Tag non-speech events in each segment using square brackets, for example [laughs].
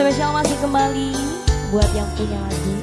spesial masih kembali buat yang punya lagu.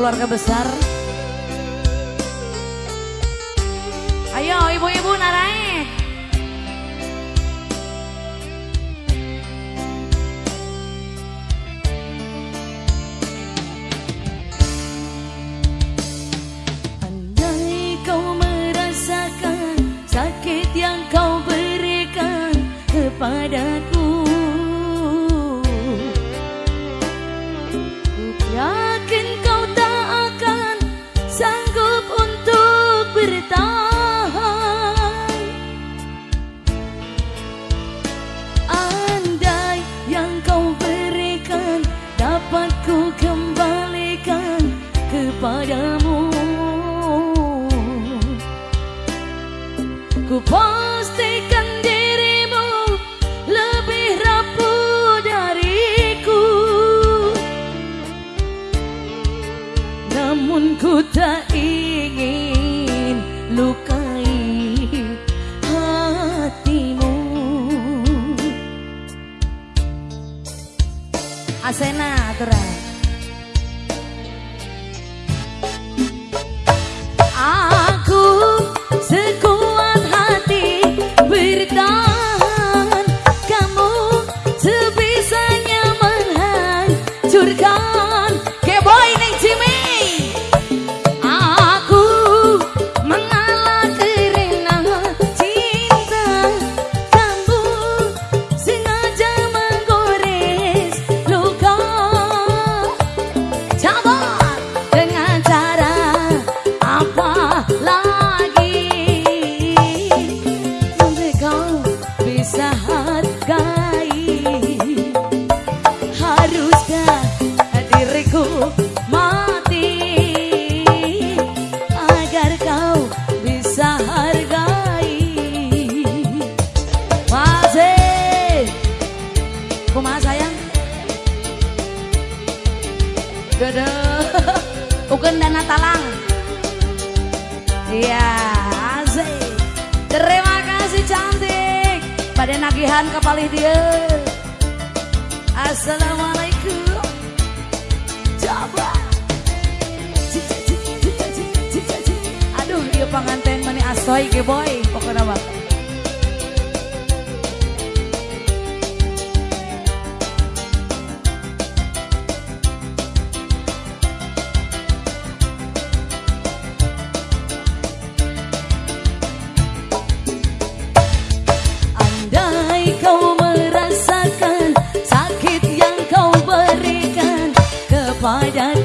keluarga besar. Ayo ibu-ibu narai. Andai kau merasakan sakit yang kau berikan kepadaku supplied and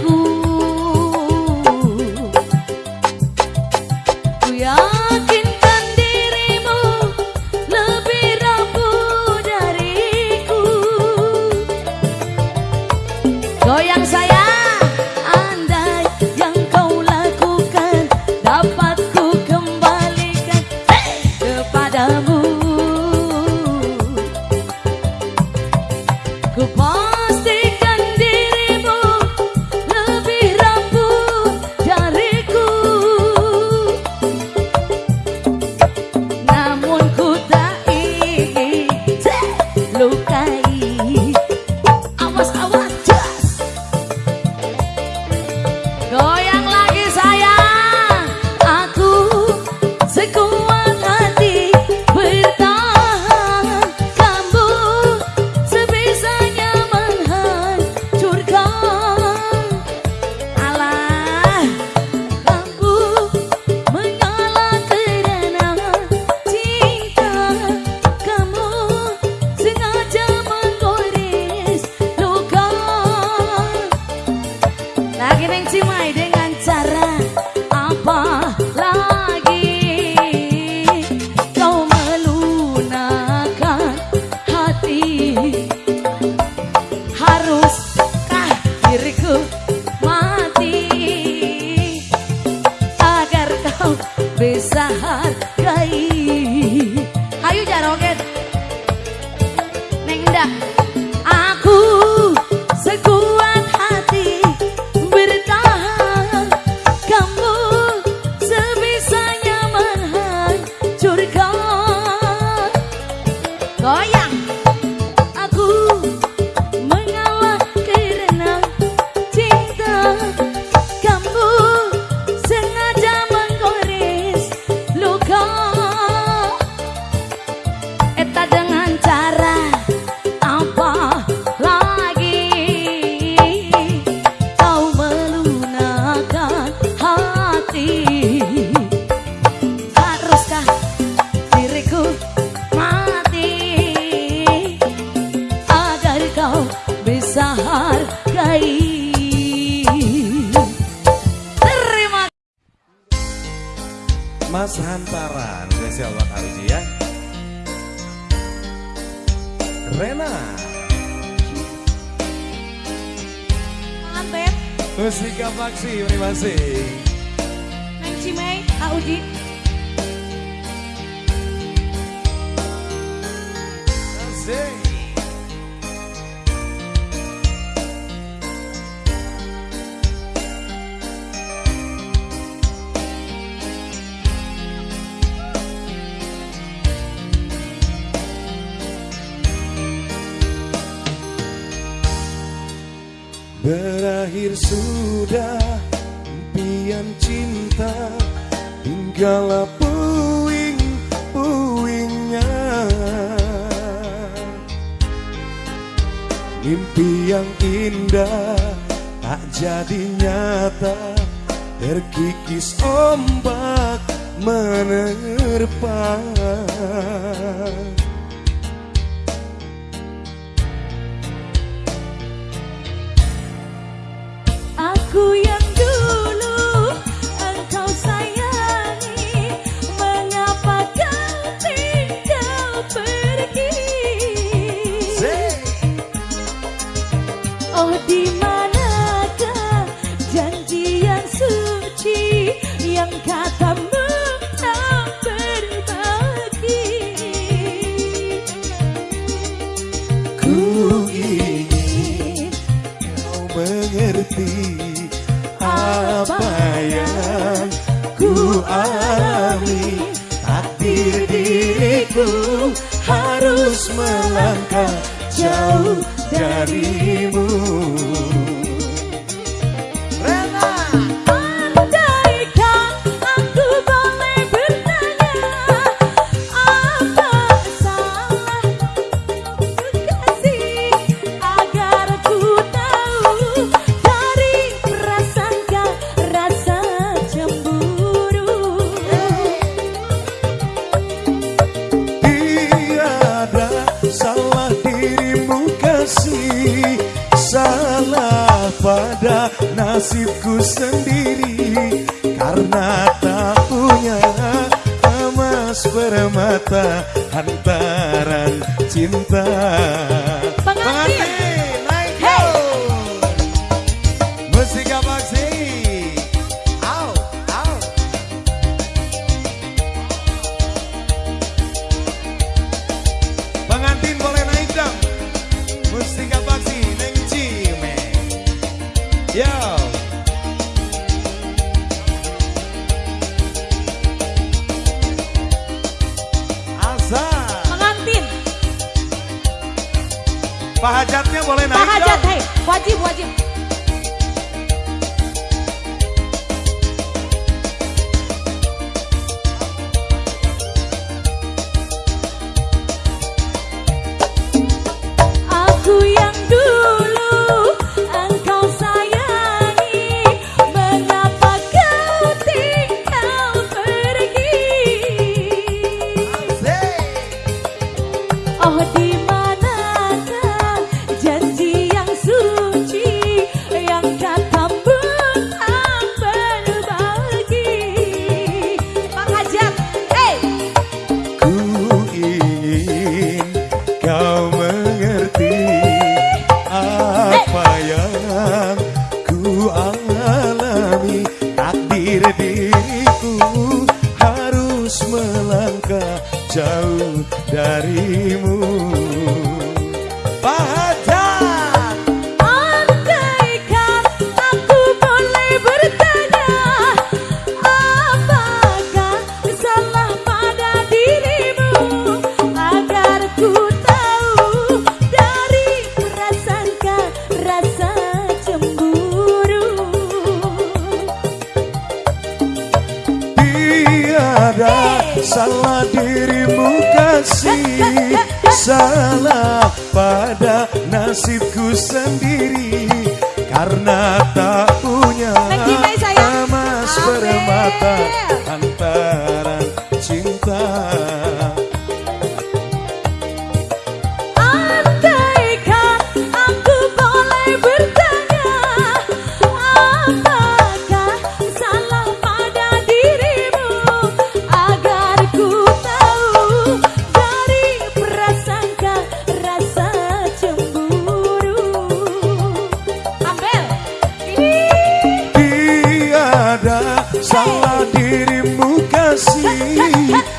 Lagi neng dengan cara apa? Mas Hantaran. Spesial buat Auji ya. Rena. Mantep, Musika Paksi, terima kasih. Neng Cimei, Terima kasih berakhir sudah impian cinta tinggallah puing-puingnya. Mimpi yang indah tak jadi nyata terkikis ombak menerpa. 现在。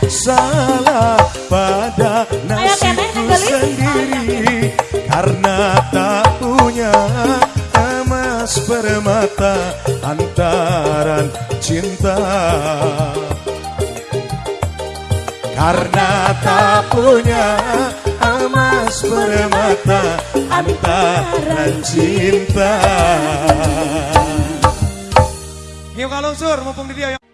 Salah pada nasibku sendiri karena tak punya emas permata antaran cinta. Karena tak punya emas permata antaran cinta. Yuk kalau sur, mumpung di dia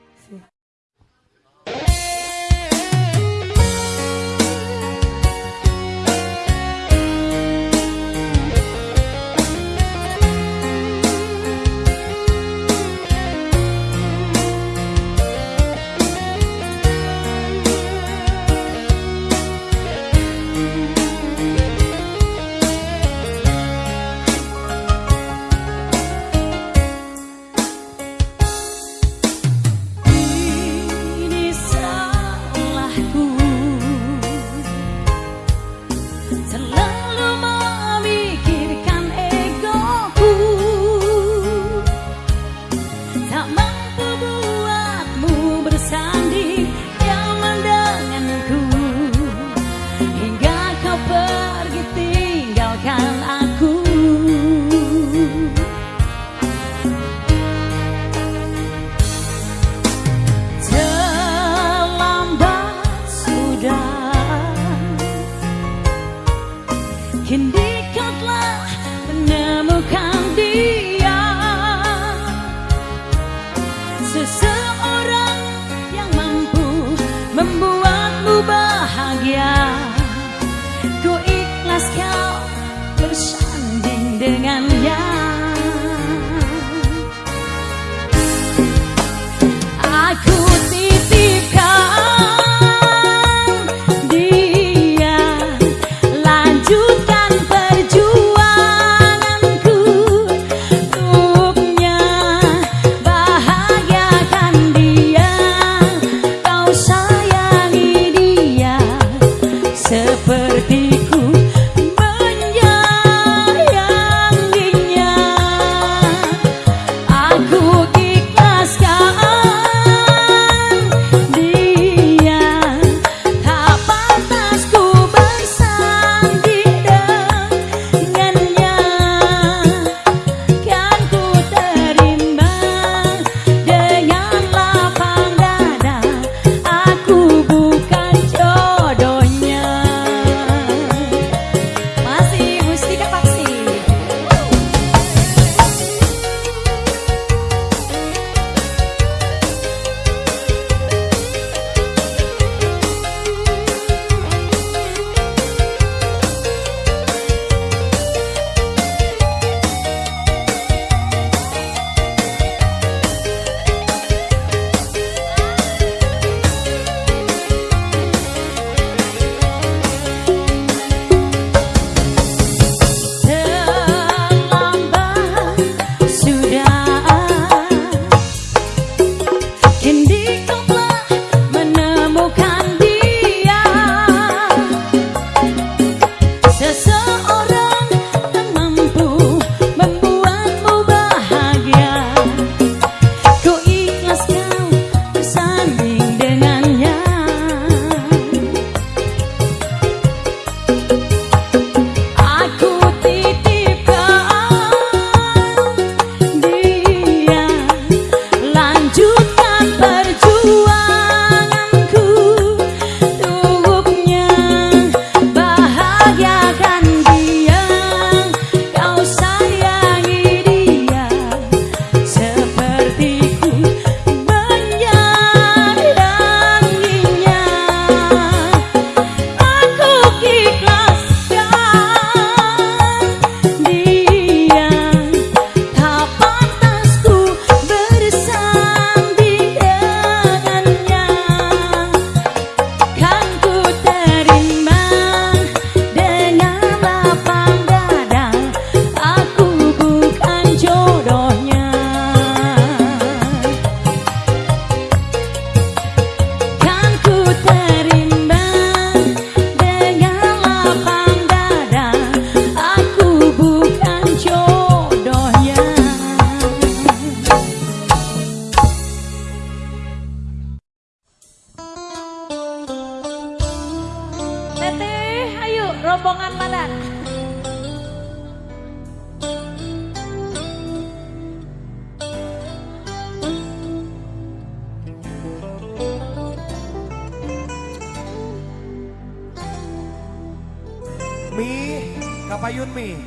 Bapak Yunmi.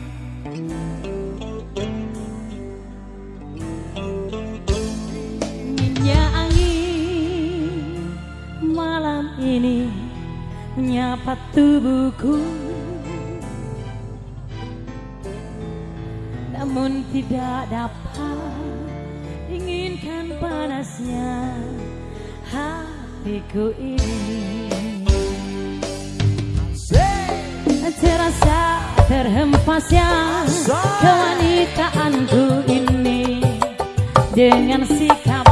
Nya angin malam ini menyapa tubuhku. Namun tidak dapat inginkan panasnya hatiku ini. Terasa terhempasnya kewanitaanku ini. Dengan sikap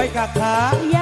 อยกะขา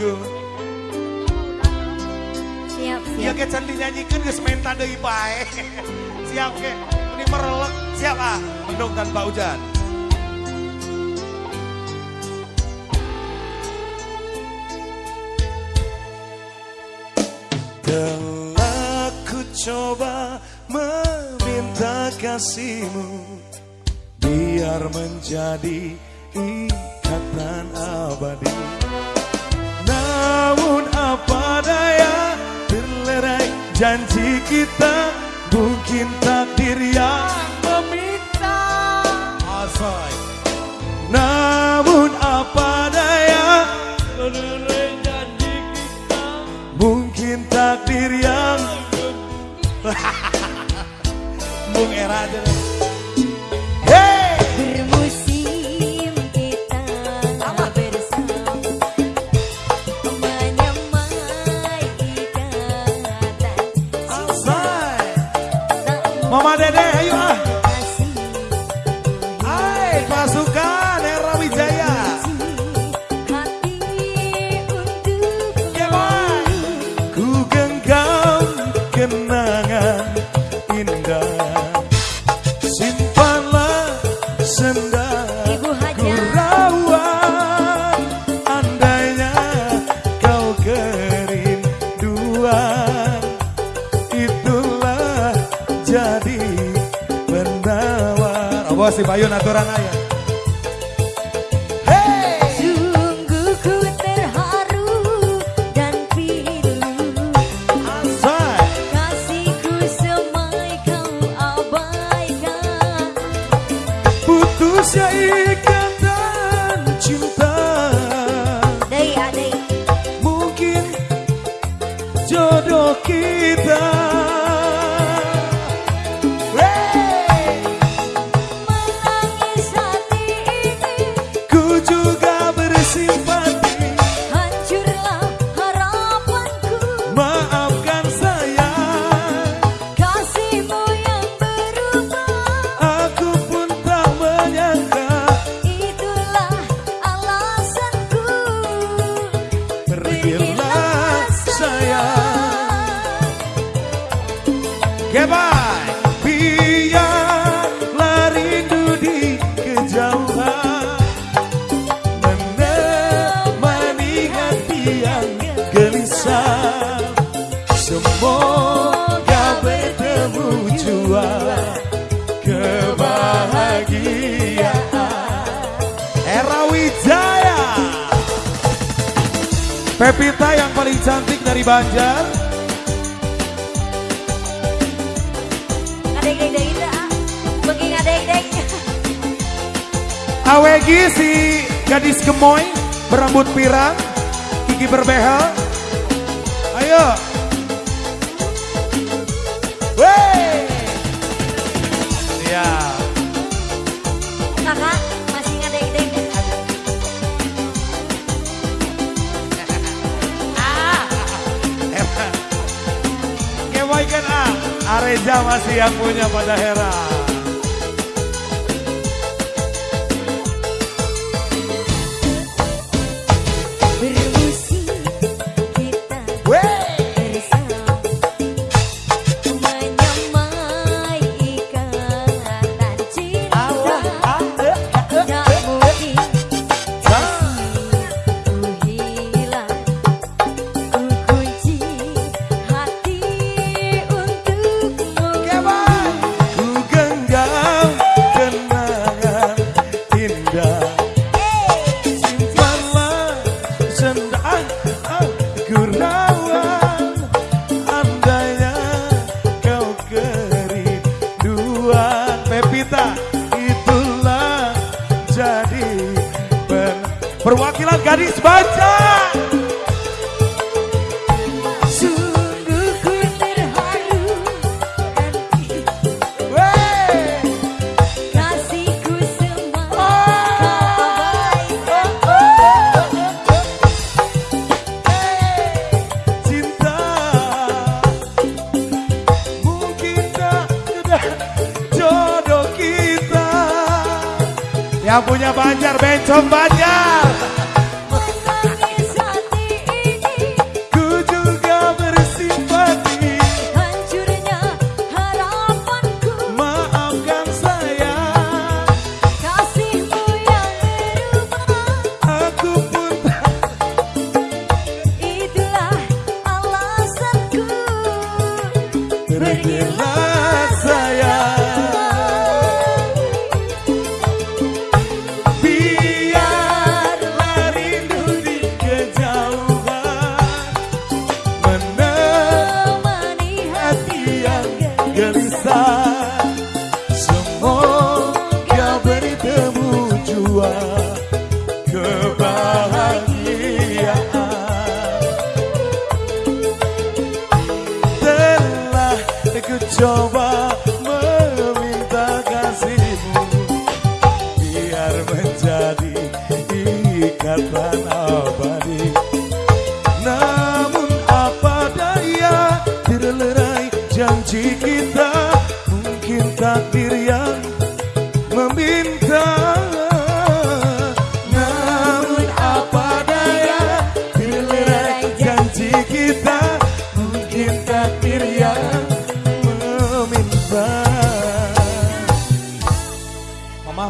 go. Siap, siap. Ya ke cantik nyanyikan ke sementa deh bae. [laughs] siap ke. Ini merelek. Siap ah. Mendung tanpa hujan. Telah ku coba meminta kasihmu Biar menjadi janji kita mungkin takdir yang meminta. Asai. Namun apa daya? Janji kita mungkin takdir yang [laughs] Bung Era aja Mama Dede ayo ah. Hai pasukan Era Wijaya. Ya, Ku genggam kenangan Bayona Toranaya. dari Banjar. Awegi si gadis gemoy berambut pirang, gigi berbehel. Ayo. Jama masih yang punya pada Hera. Banjar Bencong Banjar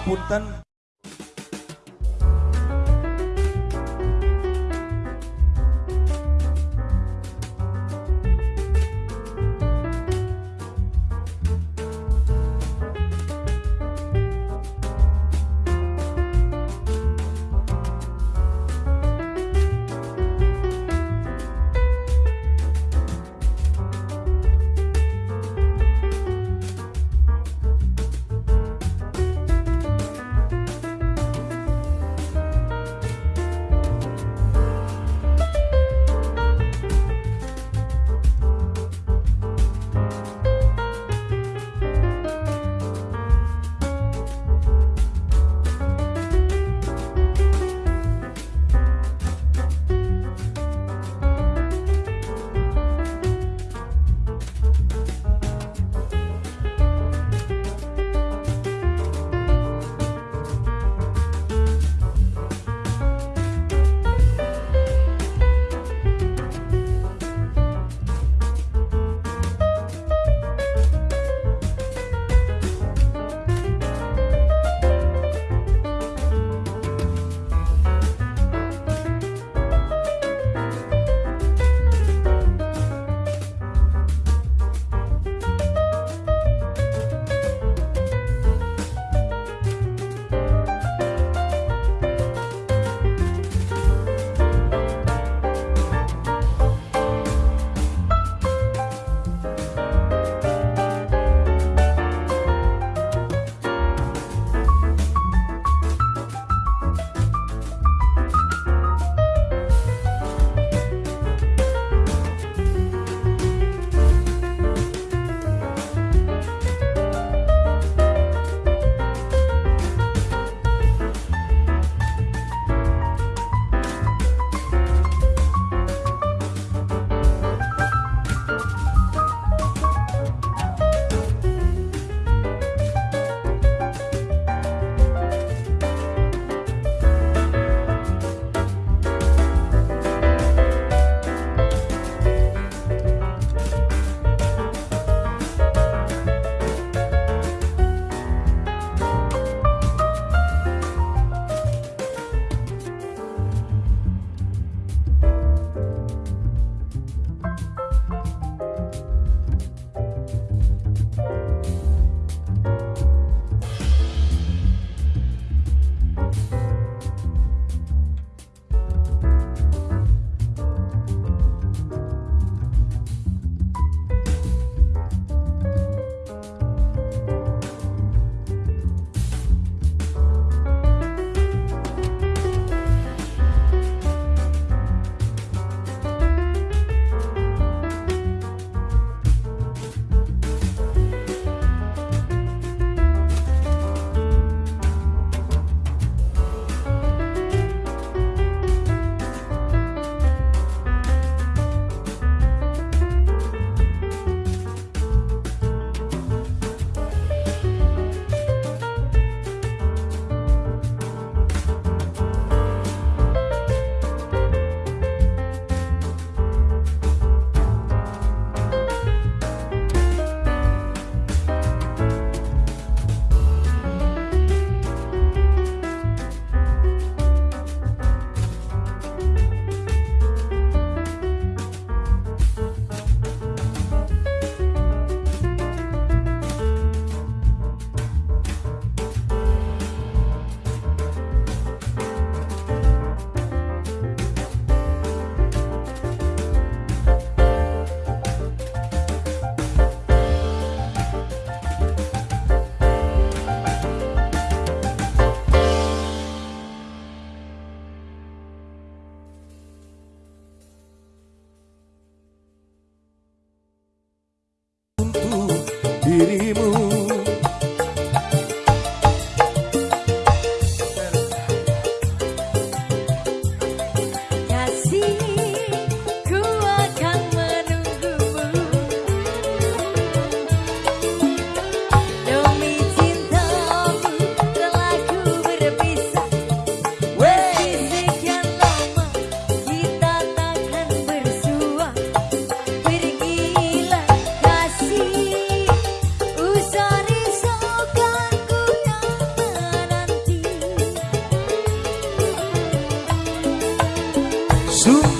ngapunten soon